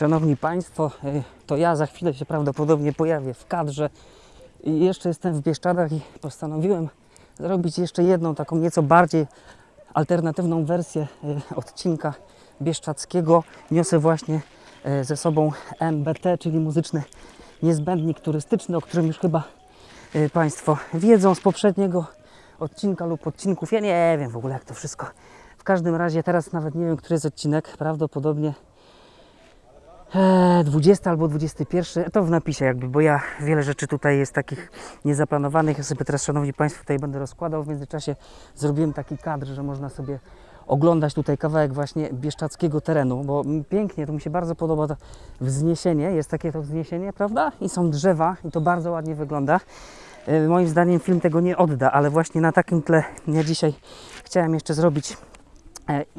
Szanowni Państwo, y, to ja za chwilę się prawdopodobnie pojawię w kadrze. I jeszcze jestem w Bieszczadach i postanowiłem zrobić jeszcze jedną taką nieco bardziej alternatywną wersję y, odcinka bieszczadzkiego. Niosę właśnie y, ze sobą MBT, czyli muzyczny niezbędnik turystyczny, o którym już chyba Państwo wiedzą z poprzedniego odcinka lub odcinków. Ja nie wiem w ogóle jak to wszystko. W każdym razie teraz nawet nie wiem, który jest odcinek. Prawdopodobnie e, 20 albo 21. To w napisie jakby, bo ja wiele rzeczy tutaj jest takich niezaplanowanych. Ja sobie teraz, Szanowni Państwo, tutaj będę rozkładał. W międzyczasie zrobiłem taki kadr, że można sobie oglądać tutaj kawałek właśnie bieszczackiego terenu, bo pięknie, to mi się bardzo podoba to wzniesienie, jest takie to wzniesienie, prawda? I są drzewa i to bardzo ładnie wygląda. E, Moim zdaniem film tego nie odda, ale właśnie na takim tle ja dzisiaj chciałem jeszcze zrobić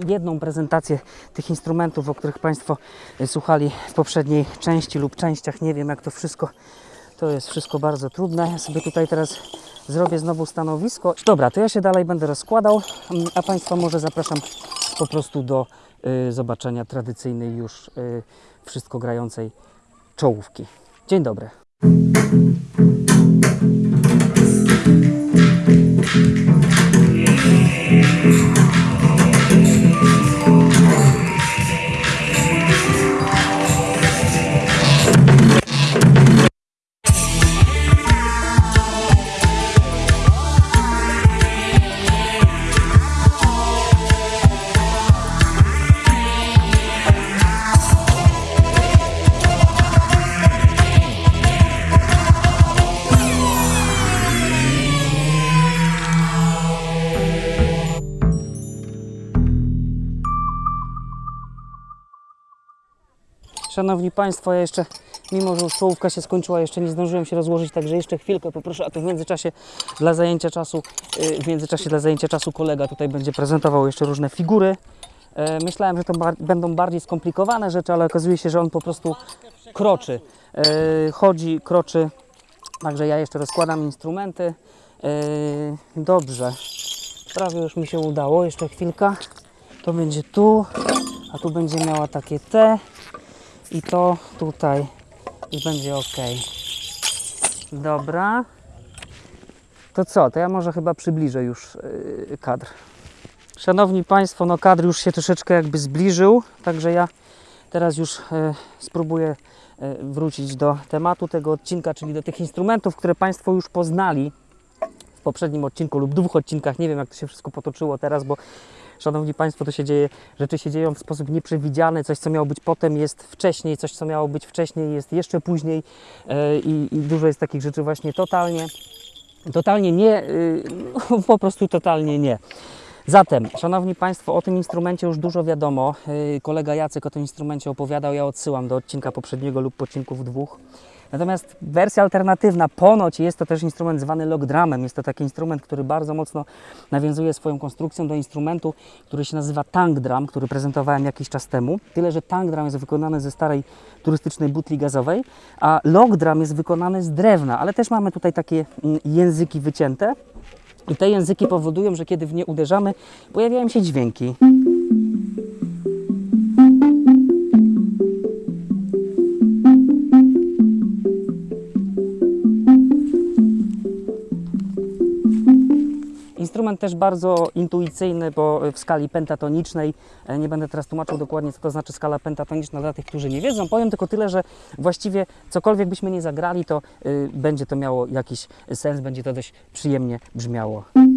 jedną prezentację tych instrumentów, o których Państwo e, słuchali w poprzedniej części lub częściach. Nie wiem, jak to wszystko, to jest wszystko bardzo trudne. Ja sobie tutaj teraz zrobię znowu stanowisko. Dobra, to ja się dalej będę rozkładał, mm, a Państwa może zapraszam po prostu do y, zobaczenia tradycyjnej już y, wszystko grającej czołówki. Dzień dobry. Szanowni Państwo, ja jeszcze, mimo że już czołówka się skończyła, jeszcze nie zdążyłem się rozłożyć, także jeszcze chwilkę poproszę, a to w międzyczasie dla zajęcia czasu, y, w międzyczasie dla zajęcia czasu kolega tutaj będzie prezentował jeszcze różne figury. E, Myślałem, że to będą bardziej skomplikowane rzeczy, ale okazuje się, że on po prostu kroczy. E, Chodzi, kroczy, także ja jeszcze rozkładam instrumenty. E, Dobrze, prawie już mi się udało, jeszcze chwilka. To będzie tu, a tu będzie miała takie T i to tutaj i będzie ok. Dobra. To co? To ja może chyba przybliżę już yy, kadr. Szanowni Państwo, no kadr już się troszeczkę jakby zbliżył, także ja teraz już yy, spróbuję yy, wrócić do tematu tego odcinka, czyli do tych instrumentów, które Państwo już poznali w poprzednim odcinku lub dwóch odcinkach. Nie wiem, jak to się wszystko potoczyło teraz, bo Szanowni Państwo, to się dzieje, rzeczy się dzieją w sposób nieprzewidziany, coś co miało być potem jest wcześniej, coś co miało być wcześniej jest jeszcze później e, i, i dużo jest takich rzeczy właśnie totalnie, totalnie nie, y, no, po prostu totalnie nie. Zatem, Szanowni Państwo, o tym instrumencie już dużo wiadomo. Y, Kolega Jacek o tym instrumencie opowiadał, ja odsyłam do odcinka poprzedniego lub odcinków dwóch. Natomiast wersja alternatywna, ponoć jest to też instrument zwany log drumem. Jest to taki instrument, który bardzo mocno nawiązuje swoją konstrukcją do instrumentu, który się nazywa tank drum, który prezentowałem jakiś czas temu. Tyle, że tank drum jest wykonany ze starej turystycznej butli gazowej, a log drum jest wykonany z drewna, ale też mamy tutaj takie mm, języki wycięte. I te języki powodują, że kiedy w nie uderzamy, pojawiają się dźwięki. Instrument też bardzo intuicyjny, bo w skali pentatonicznej, e, nie będę teraz tłumaczył dokładnie, co to znaczy skala pentatoniczna dla tych, którzy nie wiedzą. Powiem tylko tyle, że właściwie cokolwiek byśmy nie zagrali, to y, będzie to miało jakiś sens, będzie to dość przyjemnie brzmiało.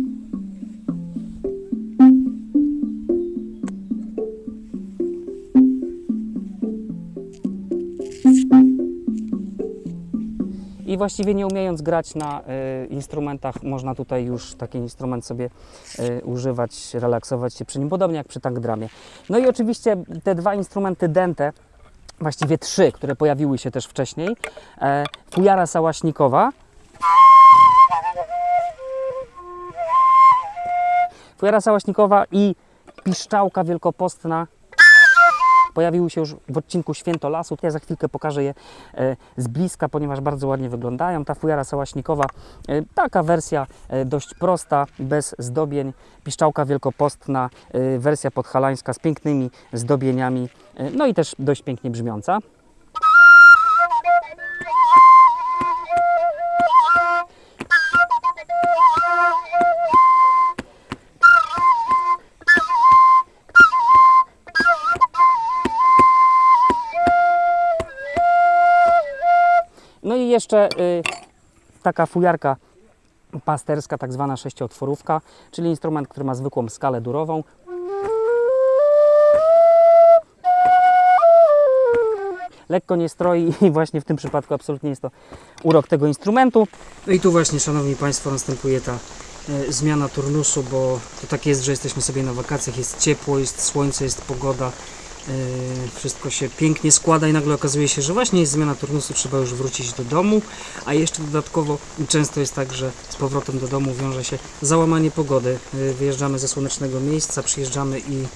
I właściwie nie umiejąc grać na y, instrumentach, można tutaj już taki instrument sobie y, używać, relaksować się przy nim, podobnie jak przy tank dramie. No i oczywiście te dwa instrumenty dente, właściwie trzy, które pojawiły się też wcześniej, e, fujara sałaśnikowa, fujara sałaśnikowa i piszczałka wielkopostna, pojawiły się już w odcinku Święto Lasu. Ja za chwilkę pokażę je e, z bliska, ponieważ bardzo ładnie wyglądają. Ta fujara sałaśnikowa, e, taka wersja e, dość prosta, bez zdobień. Piszczałka wielkopostna, wersja podhalańska z pięknymi zdobieniami, no i też dość pięknie brzmiąca. Jeszcze y, taka fujarka pasterska, tak zwana sześciotworówka, czyli instrument, który ma zwykłą skalę durową. Lekko nie stroi i właśnie w tym przypadku absolutnie jest to urok tego instrumentu. No i tu właśnie, Szanowni Państwo, następuje ta e, zmiana turnusu, bo to tak jest, że jesteśmy sobie na wakacjach, jest ciepło, jest słońce, jest pogoda, wszystko się pięknie składa i nagle okazuje się, że właśnie jest zmiana turnusu, trzeba już wrócić do domu, a jeszcze dodatkowo często jest tak, że z powrotem do domu wiąże się załamanie pogody. E, Wyjeżdżamy ze słonecznego miejsca, przyjeżdżamy i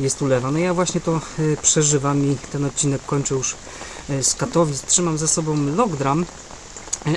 jest ulewa. No ja właśnie to e, przeżywam i ten odcinek kończę już z Katowic. Trzymam ze sobą logdram,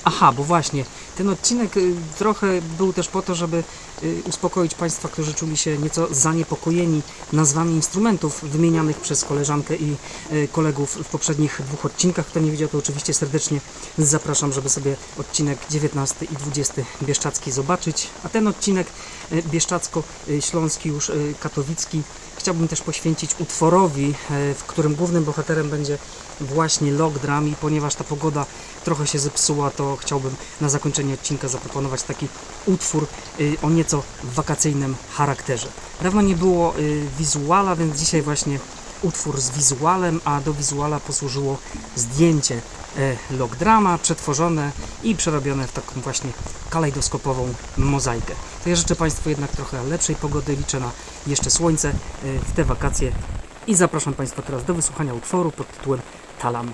Aha, bo właśnie, ten odcinek y, trochę był też po to, żeby y, uspokoić Państwa, którzy czuli się nieco zaniepokojeni nazwami instrumentów wymienianych przez koleżankę i y, kolegów w poprzednich dwóch odcinkach. Kto nie widział, to oczywiście serdecznie zapraszam, żeby sobie odcinek 19 i 20 Bieszczacki zobaczyć. A ten odcinek Bieszczacko-Śląski, już katowicki, chciałbym też poświęcić utworowi, w którym głównym bohaterem będzie właśnie log drum i ponieważ ta pogoda trochę się zepsuła, to chciałbym na zakończenie odcinka zaproponować taki utwór y, o nieco wakacyjnym charakterze. Dawno nie było y, wizuala, więc dzisiaj właśnie utwór z wizualem, a do wizuala posłużyło zdjęcie e, logdrama, przetworzone i przerobione w taką właśnie kalejdoskopową mozaikę. To ja życzę Państwu jednak trochę lepszej pogody, liczę na jeszcze słońce e, w te wakacje i zapraszam Państwa teraz do wysłuchania utworu pod tytułem Talam.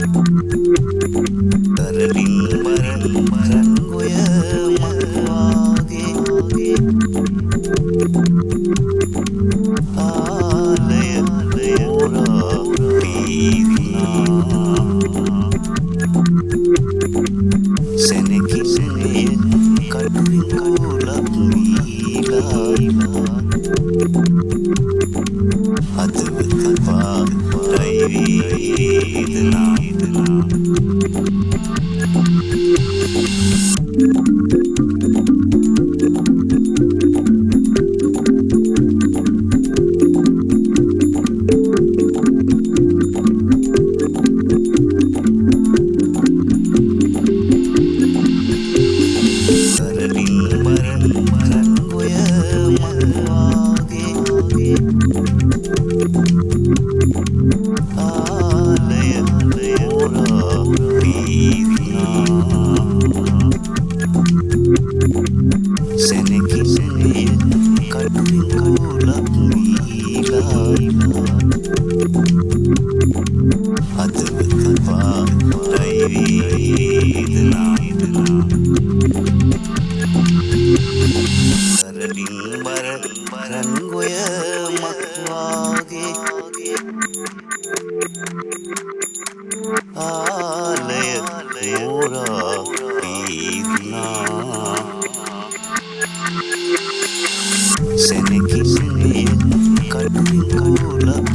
මෝරා පීනා සැනකින්නේ කඩුවෙන් කඩුලා